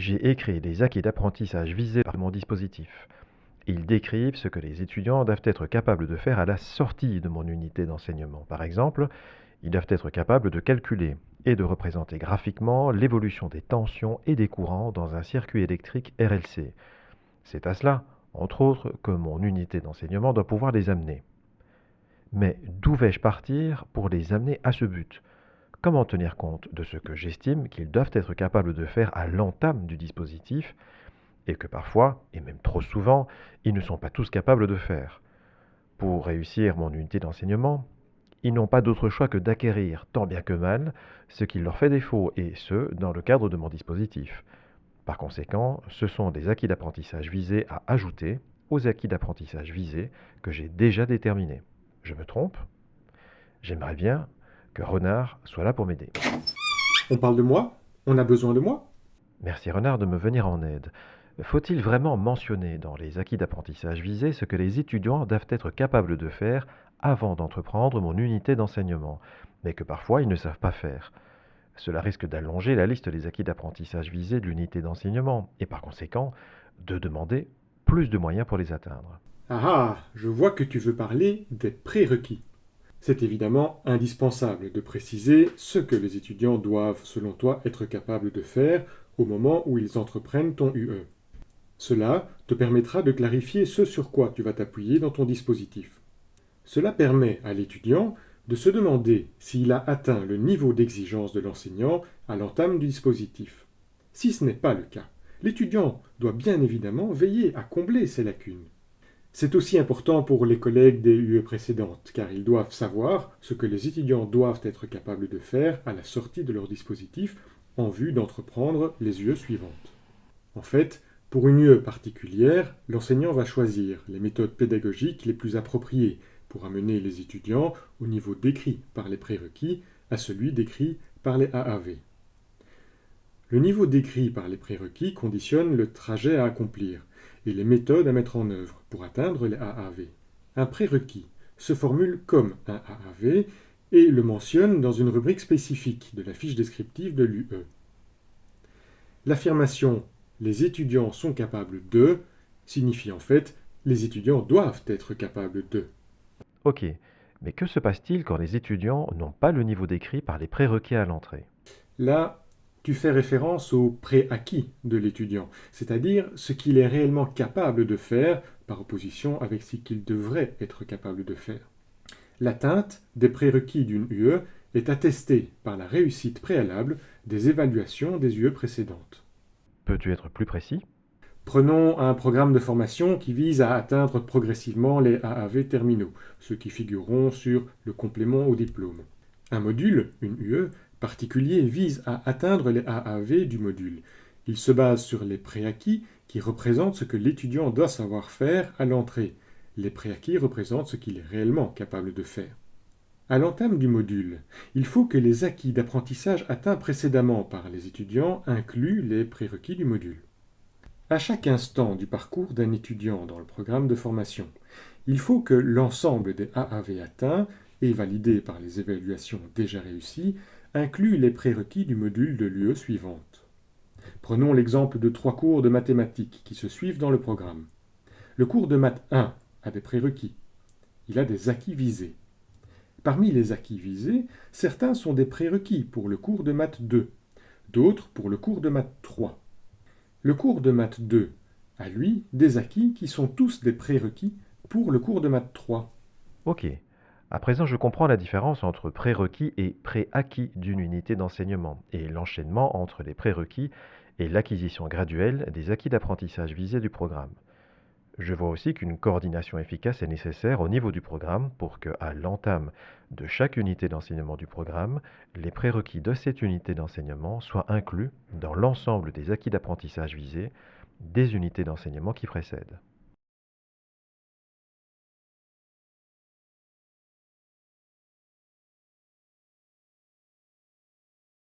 j'ai écrit les acquis d'apprentissage visés par mon dispositif. Ils décrivent ce que les étudiants doivent être capables de faire à la sortie de mon unité d'enseignement. Par exemple, ils doivent être capables de calculer et de représenter graphiquement l'évolution des tensions et des courants dans un circuit électrique RLC. C'est à cela, entre autres, que mon unité d'enseignement doit pouvoir les amener. Mais d'où vais-je partir pour les amener à ce but? Comment tenir compte de ce que j'estime qu'ils doivent être capables de faire à l'entame du dispositif et que parfois, et même trop souvent, ils ne sont pas tous capables de faire. Pour réussir mon unité d'enseignement, ils n'ont pas d'autre choix que d'acquérir, tant bien que mal, ce qui leur fait défaut, et ce, dans le cadre de mon dispositif. Par conséquent, ce sont des acquis d'apprentissage visés à ajouter aux acquis d'apprentissage visés que j'ai déjà déterminés. Je me trompe? J'aimerais bien que Renard soit là pour m'aider. On parle de moi? On a besoin de moi? Merci Renard de me venir en aide. Faut-il vraiment mentionner dans les acquis d'apprentissage visés ce que les étudiants doivent être capables de faire avant d'entreprendre mon unité d'enseignement, mais que parfois ils ne savent pas faire? Cela risque d'allonger la liste des acquis d'apprentissage visés de l'unité d'enseignement, et par conséquent de demander plus de moyens pour les atteindre. Ah ah, je vois que tu veux parler des prérequis. C'est évidemment indispensable de préciser ce que les étudiants doivent, selon toi, être capables de faire au moment où ils entreprennent ton UE. Cela te permettra de clarifier ce sur quoi tu vas t'appuyer dans ton dispositif. Cela permet à l'étudiant de se demander s'il a atteint le niveau d'exigence de l'enseignant à l'entame du dispositif. Si ce n'est pas le cas, l'étudiant doit bien évidemment veiller à combler ces lacunes. C'est aussi important pour les collègues des UE précédentes, car ils doivent savoir ce que les étudiants doivent être capables de faire à la sortie de leur dispositif en vue d'entreprendre les UE suivantes. En fait, pour une UE particulière, l'enseignant va choisir les méthodes pédagogiques les plus appropriées pour amener les étudiants au niveau décrit par les prérequis à celui décrit par les AAV. Le niveau décrit par les prérequis conditionne le trajet à accomplir et les méthodes à mettre en œuvre pour atteindre les AAV. Un prérequis se formule comme un AAV et le mentionne dans une rubrique spécifique de la fiche descriptive de l'UE. L'affirmation « les étudiants sont capables de » signifie en fait « les étudiants doivent être capables de ». Ok, mais que se passe-t-il quand les étudiants n'ont pas le niveau décrit par les prérequis à l'entrée? Là, tu fais référence au préacquis de l'étudiant, c'est-à-dire ce qu'il est réellement capable de faire par opposition avec ce qu'il devrait être capable de faire. L'atteinte des prérequis d'une UE est attestée par la réussite préalable des évaluations des UE précédentes. Peux-tu être plus précis? Prenons un programme de formation qui vise à atteindre progressivement les AAV terminaux, ceux qui figureront sur le complément au diplôme. Un module, une UE, particulier vise à atteindre les AAV du module. Il se base sur les préacquis qui représentent ce que l'étudiant doit savoir faire à l'entrée, les préacquis représentent ce qu'il est réellement capable de faire. À l'entame du module, il faut que les acquis d'apprentissage atteints précédemment par les étudiants incluent les prérequis du module. À chaque instant du parcours d'un étudiant dans le programme de formation, il faut que l'ensemble des AAV atteints et validés par les évaluations déjà réussies inclut les prérequis du module de l'UE suivante. Prenons l'exemple de trois cours de mathématiques qui se suivent dans le programme. Le cours de maths 1 a des prérequis. Il a des acquis visés. Parmi les acquis visés, certains sont des prérequis pour le cours de maths 2, d'autres pour le cours de maths 3. Le cours de maths 2 a, lui, des acquis qui sont tous des prérequis pour le cours de maths 3. Ok. À présent, je comprends la différence entre prérequis et préacquis d'une unité d'enseignement et l'enchaînement entre les prérequis et l'acquisition graduelle des acquis d'apprentissage visés du programme. Je vois aussi qu'une coordination efficace est nécessaire au niveau du programme pour que, à l'entame de chaque unité d'enseignement du programme, les prérequis de cette unité d'enseignement soient inclus dans l'ensemble des acquis d'apprentissage visés des unités d'enseignement qui précèdent.